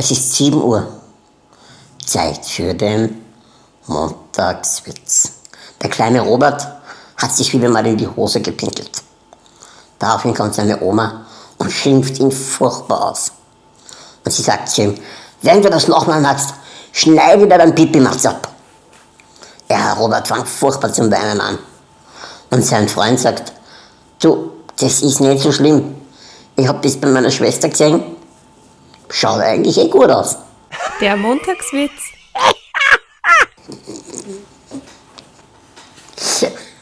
Es ist 7 Uhr. Zeit für den Montagswitz. Der kleine Robert hat sich wieder mal in die Hose gepinkelt. Daraufhin kommt seine Oma und schimpft ihn furchtbar aus. Und sie sagt zu ihm, wenn du das nochmal machst, schneide dir dein Pipi-Matz ab. Ja, Robert fängt furchtbar zum Weinen an. Und sein Freund sagt, du, das ist nicht so schlimm. Ich hab das bei meiner Schwester gesehen schaut eigentlich eh gut aus. Der Montagswitz.